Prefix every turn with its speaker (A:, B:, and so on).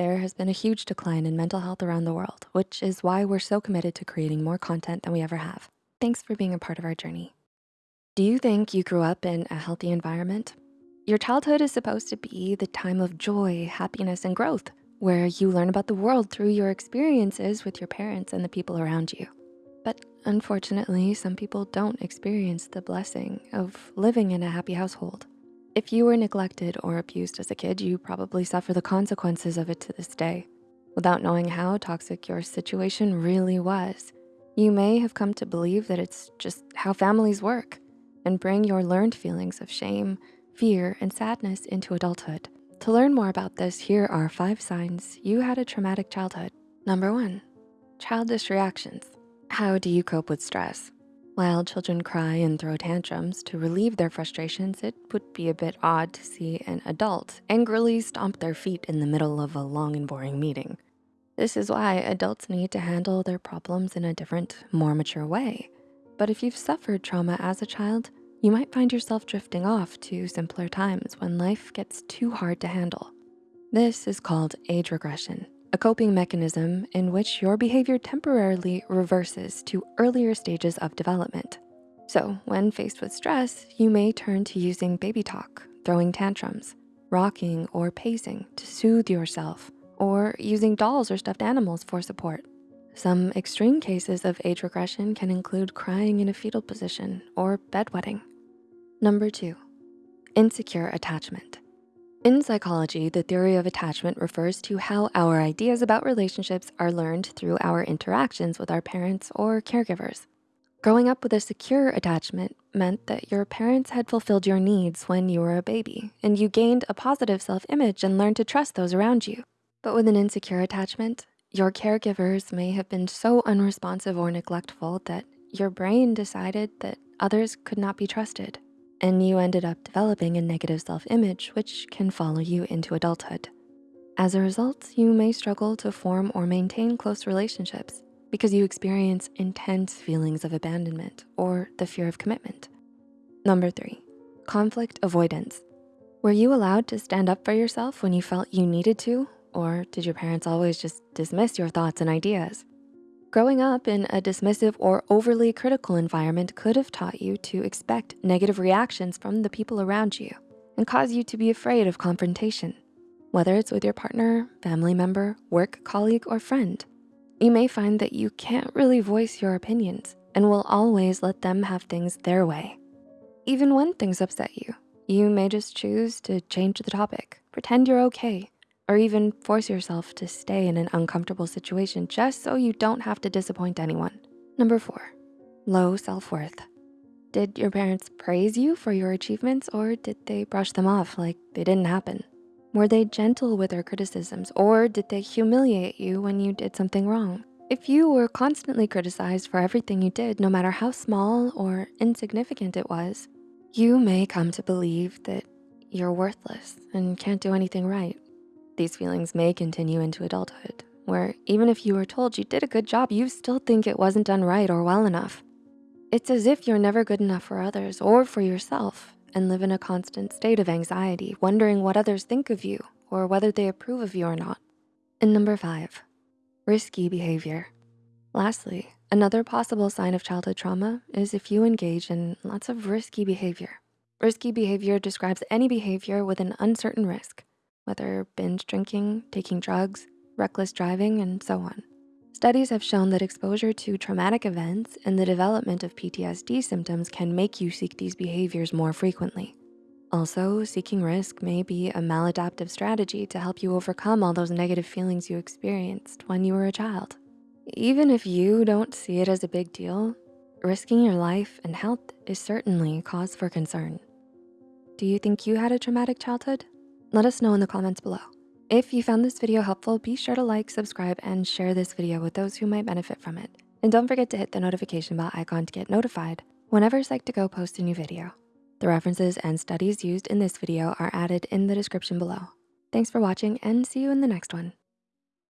A: there has been a huge decline in mental health around the world, which is why we're so committed to creating more content than we ever have. Thanks for being a part of our journey. Do you think you grew up in a healthy environment? Your childhood is supposed to be the time of joy, happiness, and growth, where you learn about the world through your experiences with your parents and the people around you. But unfortunately, some people don't experience the blessing of living in a happy household. If you were neglected or abused as a kid, you probably suffer the consequences of it to this day. Without knowing how toxic your situation really was, you may have come to believe that it's just how families work and bring your learned feelings of shame, fear, and sadness into adulthood. To learn more about this, here are five signs you had a traumatic childhood. Number one, childish reactions. How do you cope with stress? While children cry and throw tantrums to relieve their frustrations, it would be a bit odd to see an adult angrily stomp their feet in the middle of a long and boring meeting. This is why adults need to handle their problems in a different, more mature way. But if you've suffered trauma as a child, you might find yourself drifting off to simpler times when life gets too hard to handle. This is called age regression a coping mechanism in which your behavior temporarily reverses to earlier stages of development. So when faced with stress, you may turn to using baby talk, throwing tantrums, rocking or pacing to soothe yourself, or using dolls or stuffed animals for support. Some extreme cases of age regression can include crying in a fetal position or bedwetting. Number two, insecure attachment. In psychology, the theory of attachment refers to how our ideas about relationships are learned through our interactions with our parents or caregivers. Growing up with a secure attachment meant that your parents had fulfilled your needs when you were a baby and you gained a positive self-image and learned to trust those around you. But with an insecure attachment, your caregivers may have been so unresponsive or neglectful that your brain decided that others could not be trusted and you ended up developing a negative self-image which can follow you into adulthood. As a result, you may struggle to form or maintain close relationships because you experience intense feelings of abandonment or the fear of commitment. Number three, conflict avoidance. Were you allowed to stand up for yourself when you felt you needed to? Or did your parents always just dismiss your thoughts and ideas? Growing up in a dismissive or overly critical environment could have taught you to expect negative reactions from the people around you and cause you to be afraid of confrontation, whether it's with your partner, family member, work colleague, or friend. You may find that you can't really voice your opinions and will always let them have things their way. Even when things upset you, you may just choose to change the topic, pretend you're okay, or even force yourself to stay in an uncomfortable situation just so you don't have to disappoint anyone. Number four, low self-worth. Did your parents praise you for your achievements or did they brush them off like they didn't happen? Were they gentle with their criticisms or did they humiliate you when you did something wrong? If you were constantly criticized for everything you did, no matter how small or insignificant it was, you may come to believe that you're worthless and can't do anything right. These feelings may continue into adulthood, where even if you were told you did a good job, you still think it wasn't done right or well enough. It's as if you're never good enough for others or for yourself and live in a constant state of anxiety, wondering what others think of you or whether they approve of you or not. And number five, risky behavior. Lastly, another possible sign of childhood trauma is if you engage in lots of risky behavior. Risky behavior describes any behavior with an uncertain risk, whether binge drinking, taking drugs, reckless driving, and so on. Studies have shown that exposure to traumatic events and the development of PTSD symptoms can make you seek these behaviors more frequently. Also, seeking risk may be a maladaptive strategy to help you overcome all those negative feelings you experienced when you were a child. Even if you don't see it as a big deal, risking your life and health is certainly cause for concern. Do you think you had a traumatic childhood? Let us know in the comments below. If you found this video helpful, be sure to like, subscribe, and share this video with those who might benefit from it. And don't forget to hit the notification bell icon to get notified whenever Psych2Go posts a new video. The references and studies used in this video are added in the description below. Thanks for watching and see you in the next one.